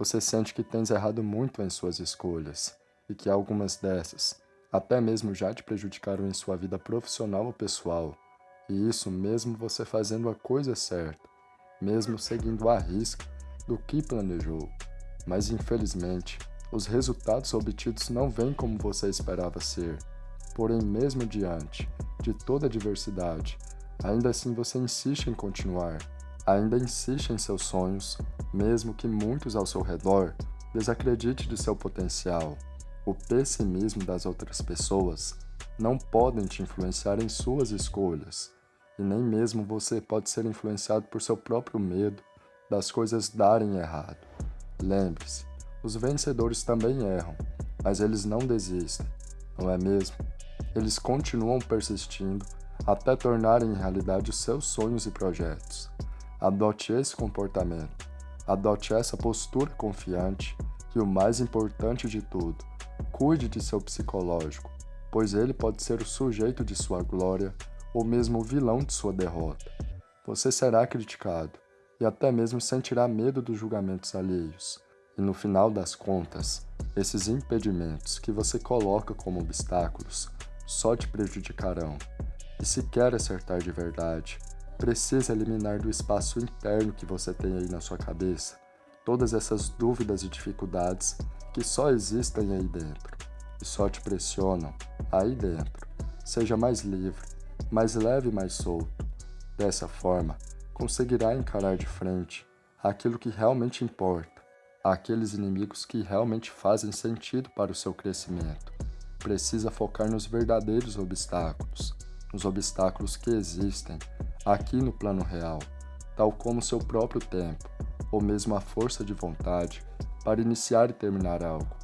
Você sente que tens errado muito em suas escolhas e que algumas dessas até mesmo já te prejudicaram em sua vida profissional ou pessoal. E isso mesmo você fazendo a coisa certa, mesmo seguindo a risca do que planejou. Mas infelizmente, os resultados obtidos não vêm como você esperava ser. Porém, mesmo diante de toda a diversidade, ainda assim você insiste em continuar, ainda insiste em seus sonhos, mesmo que muitos ao seu redor desacreditem de seu potencial. O pessimismo das outras pessoas não podem te influenciar em suas escolhas, e nem mesmo você pode ser influenciado por seu próprio medo das coisas darem errado. Lembre-se, os vencedores também erram, mas eles não desistem, não é mesmo? Eles continuam persistindo até tornarem realidade os seus sonhos e projetos. Adote esse comportamento, adote essa postura confiante e o mais importante de tudo, cuide de seu psicológico, pois ele pode ser o sujeito de sua glória ou mesmo o vilão de sua derrota. Você será criticado e até mesmo sentirá medo dos julgamentos alheios. E no final das contas, esses impedimentos que você coloca como obstáculos só te prejudicarão. E se quer acertar de verdade, precisa eliminar do espaço interno que você tem aí na sua cabeça todas essas dúvidas e dificuldades que só existem aí dentro e só te pressionam aí dentro. Seja mais livre, mais leve e mais solto. Dessa forma, conseguirá encarar de frente aquilo que realmente importa, aqueles inimigos que realmente fazem sentido para o seu crescimento. Precisa focar nos verdadeiros obstáculos, nos obstáculos que existem aqui no plano real, tal como seu próprio tempo, ou mesmo a força de vontade para iniciar e terminar algo.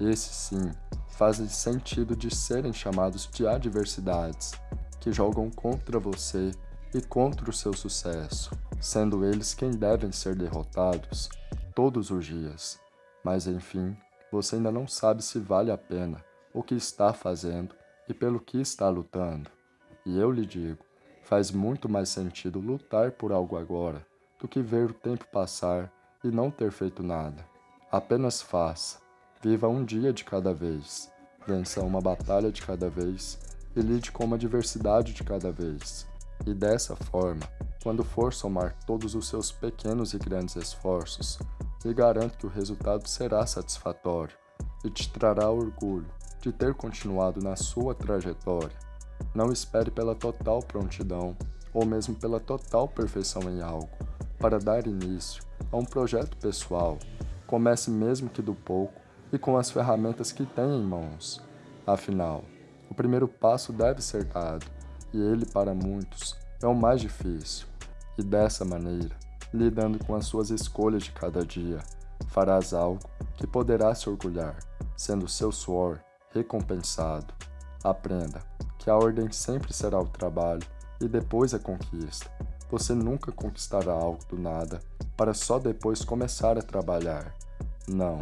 Esses sim fazem sentido de serem chamados de adversidades, que jogam contra você e contra o seu sucesso, sendo eles quem devem ser derrotados todos os dias. Mas enfim, você ainda não sabe se vale a pena o que está fazendo e pelo que está lutando. E eu lhe digo, faz muito mais sentido lutar por algo agora do que ver o tempo passar e não ter feito nada. Apenas faça, viva um dia de cada vez, vença uma batalha de cada vez e lide com uma diversidade de cada vez. E dessa forma, quando for somar todos os seus pequenos e grandes esforços, lhe garanto que o resultado será satisfatório e te trará orgulho de ter continuado na sua trajetória. Não espere pela total prontidão ou mesmo pela total perfeição em algo para dar início a um projeto pessoal. Comece mesmo que do pouco e com as ferramentas que tem em mãos. Afinal, o primeiro passo deve ser dado e ele, para muitos, é o mais difícil. E dessa maneira, lidando com as suas escolhas de cada dia, farás algo que poderá se orgulhar, sendo seu suor recompensado. Aprenda que a ordem sempre será o trabalho e depois a conquista. Você nunca conquistará algo do nada para só depois começar a trabalhar. Não,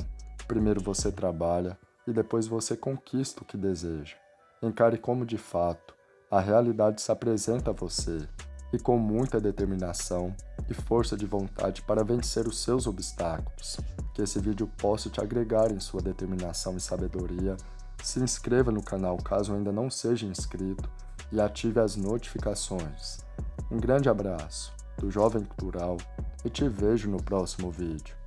primeiro você trabalha e depois você conquista o que deseja. Encare como de fato a realidade se apresenta a você e com muita determinação e força de vontade para vencer os seus obstáculos. Que esse vídeo possa te agregar em sua determinação e sabedoria. Se inscreva no canal caso ainda não seja inscrito e ative as notificações. Um grande abraço do Jovem Cultural e te vejo no próximo vídeo.